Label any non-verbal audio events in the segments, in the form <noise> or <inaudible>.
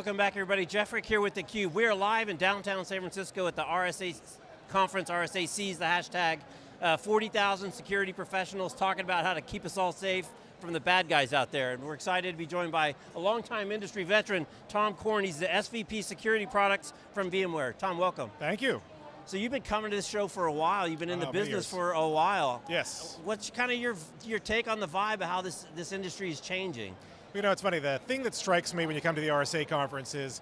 welcome back everybody. Jeff Frick here with theCUBE. We're live in downtown San Francisco at the RSA conference, RSA sees the hashtag. Uh, 40,000 security professionals talking about how to keep us all safe from the bad guys out there. And we're excited to be joined by a longtime industry veteran, Tom Corn. He's the SVP Security Products from VMware. Tom, welcome. Thank you. So you've been coming to this show for a while. You've been in the uh, business for a while. Yes. What's kind of your, your take on the vibe of how this, this industry is changing? You know, it's funny, the thing that strikes me when you come to the RSA conference is,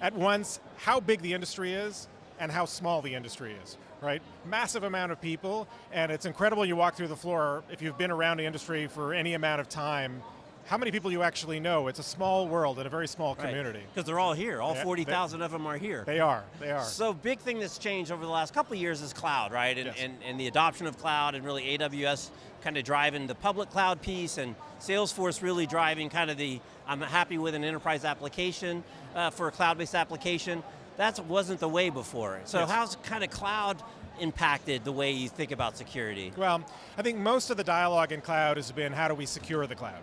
at once, how big the industry is, and how small the industry is, right? Massive amount of people, and it's incredible you walk through the floor, if you've been around the industry for any amount of time, how many people you actually know. It's a small world and a very small right. community. Because they're all here, all yeah, 40,000 of them are here. They are, they are. So big thing that's changed over the last couple of years is cloud, right? And, yes. and, and the adoption of cloud and really AWS kind of driving the public cloud piece and Salesforce really driving kind of the, I'm happy with an enterprise application uh, for a cloud-based application. That wasn't the way before. So yes. how's kind of cloud impacted the way you think about security? Well, I think most of the dialogue in cloud has been how do we secure the cloud?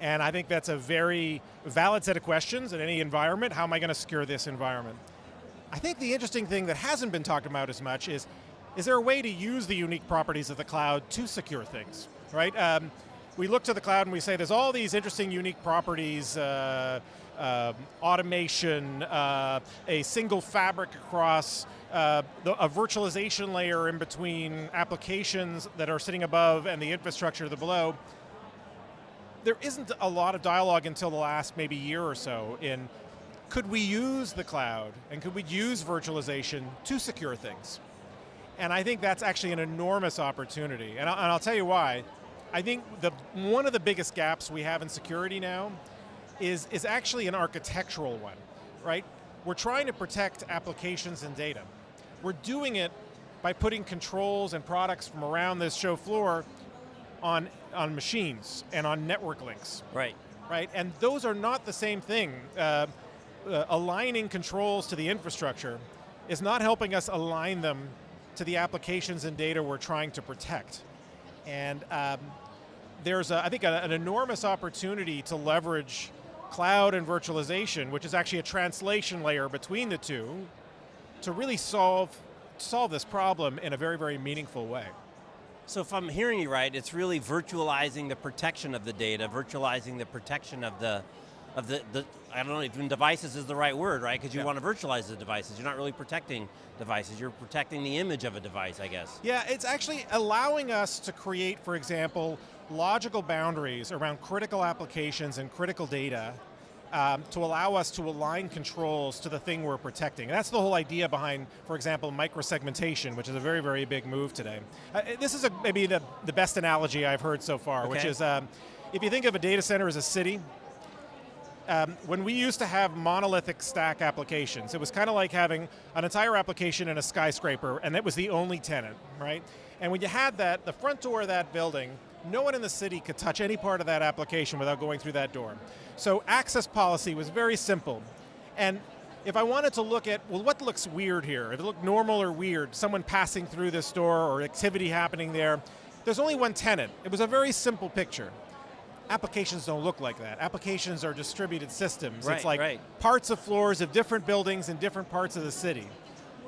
And I think that's a very valid set of questions in any environment. How am I going to secure this environment? I think the interesting thing that hasn't been talked about as much is, is there a way to use the unique properties of the cloud to secure things, right? Um, we look to the cloud and we say there's all these interesting unique properties, uh, uh, automation, uh, a single fabric across uh, the, a virtualization layer in between applications that are sitting above and the infrastructure below there isn't a lot of dialogue until the last maybe year or so in could we use the cloud and could we use virtualization to secure things? And I think that's actually an enormous opportunity. And, I, will tell you why. I think the, one of the biggest gaps we have in security now is, is actually an architectural one, right? We're trying to protect applications and data. We're doing it by putting controls and products from around this show floor on, on machines and on network links. Right. Right, and those are not the same thing. Uh, uh, aligning controls to the infrastructure is not helping us align them to the applications and data we're trying to protect. And um, there's, a, I think, a, an enormous opportunity to leverage cloud and virtualization, which is actually a translation layer between the two, to really solve, solve this problem in a very, very meaningful way. So if I'm hearing you right, it's really virtualizing the protection of the data, virtualizing the protection of the, of the, the I don't know, even devices is the right word, right? Because you yeah. want to virtualize the devices. You're not really protecting devices, you're protecting the image of a device, I guess. Yeah, it's actually allowing us to create, for example, logical boundaries around critical applications and critical data um, to allow us to align controls to the thing we're protecting. And that's the whole idea behind, for example, microsegmentation, which is a very, very big move today. Uh, this is a, maybe the, the best analogy I've heard so far, okay. which is, um, if you think of a data center as a city, um, when we used to have monolithic stack applications, it was kind of like having an entire application in a skyscraper, and that was the only tenant, right? And when you had that, the front door of that building no one in the city could touch any part of that application without going through that door. So access policy was very simple. And if I wanted to look at, well, what looks weird here? If it looked normal or weird, someone passing through this door or activity happening there, there's only one tenant. It was a very simple picture. Applications don't look like that. Applications are distributed systems. Right, it's like right. parts of floors of different buildings in different parts of the city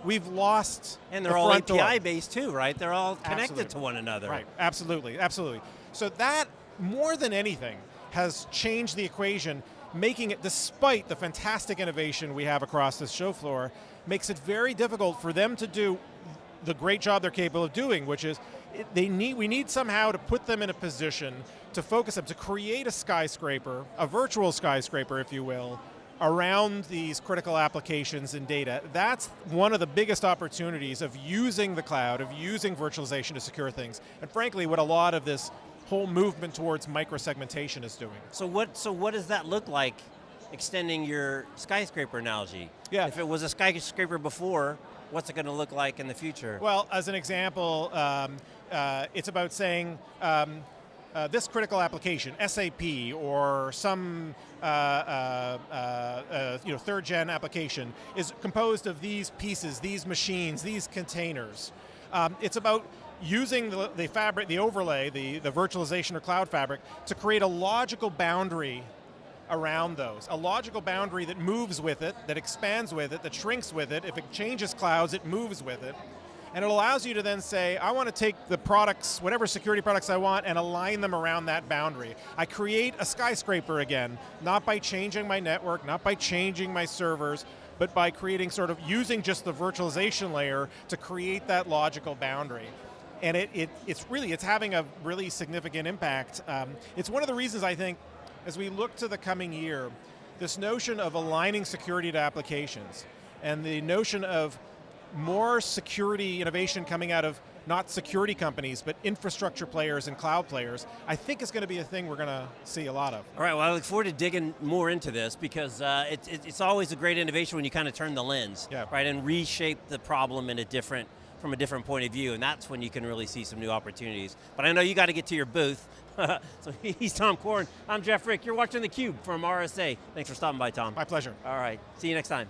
we've lost And they're the all API door. based too, right? They're all connected absolutely. to one another. Right, absolutely, absolutely. So that, more than anything, has changed the equation, making it, despite the fantastic innovation we have across this show floor, makes it very difficult for them to do the great job they're capable of doing, which is, they need, we need somehow to put them in a position to focus them, to create a skyscraper, a virtual skyscraper, if you will, around these critical applications and data, that's one of the biggest opportunities of using the cloud, of using virtualization to secure things. And frankly, what a lot of this whole movement towards microsegmentation is doing. So what, so what does that look like, extending your skyscraper analogy? Yeah. If it was a skyscraper before, what's it going to look like in the future? Well, as an example, um, uh, it's about saying, um, uh, this critical application, SAP or some uh, uh, uh, uh, you know, third gen application is composed of these pieces, these machines, these containers. Um, it's about using the, the, fabric, the overlay, the, the virtualization or cloud fabric to create a logical boundary around those. A logical boundary that moves with it, that expands with it, that shrinks with it. If it changes clouds, it moves with it. And it allows you to then say, I want to take the products, whatever security products I want, and align them around that boundary. I create a skyscraper again, not by changing my network, not by changing my servers, but by creating sort of using just the virtualization layer to create that logical boundary. And it, it, it's really, it's having a really significant impact. Um, it's one of the reasons I think, as we look to the coming year, this notion of aligning security to applications, and the notion of more security innovation coming out of not security companies, but infrastructure players and cloud players, I think is going to be a thing we're going to see a lot of. All right, well I look forward to digging more into this because uh, it, it, it's always a great innovation when you kind of turn the lens, yeah. right, and reshape the problem in a different, from a different point of view, and that's when you can really see some new opportunities. But I know you got to get to your booth, <laughs> so <laughs> he's Tom Corn, I'm Jeff Frick, you're watching theCUBE from RSA. Thanks for stopping by, Tom. My pleasure. All right, see you next time.